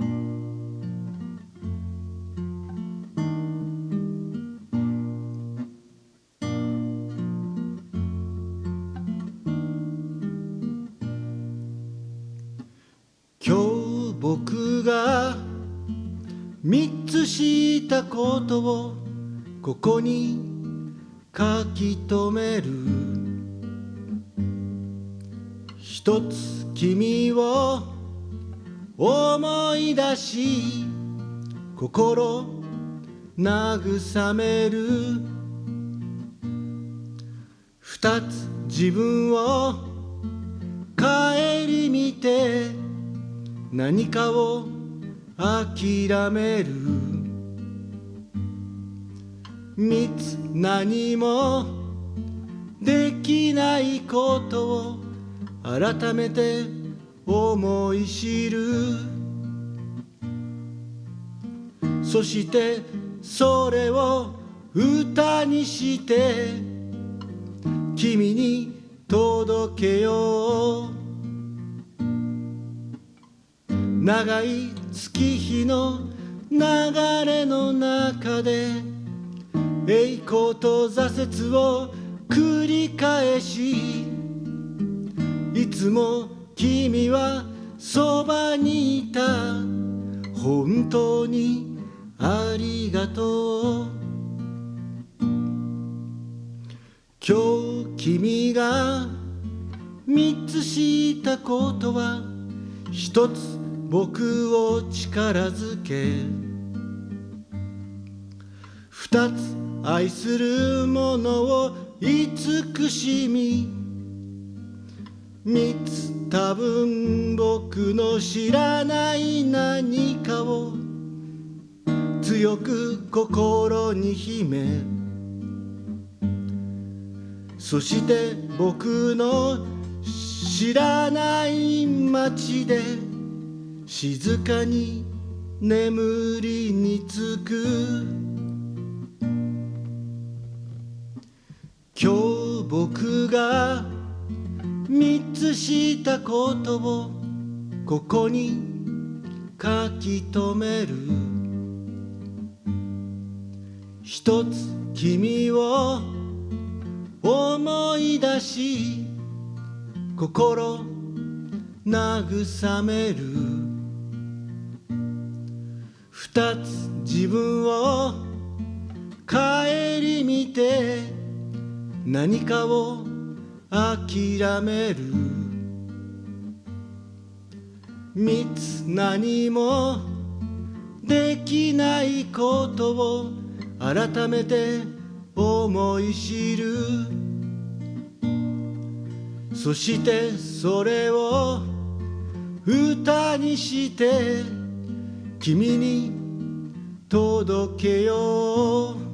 今日僕が三つしたことをここに書き留める。一つ君を思い出し心慰める。二つ自分を顧みて何かを諦める。三つ何もできないことを改めて思い知る。そしてそれを歌にして君に届けよう。長い月日の流れの中で栄光と挫折を繰り返しいつも君はそばにいた本当にありがとう。今日君が三つしたことは一つ僕を力づけ。二つ愛するものを慈しみ。つ多分僕の知らない何かを強く心に秘めそして僕の知らない街で静かに眠りにつく。今日僕が三つしたことをここに書き留める。一つ君を思い出し心慰める。二つ自分を顧みて何かを諦める。三つ何もできないことを改めて思い知る。そしてそれを歌にして君に届けよう。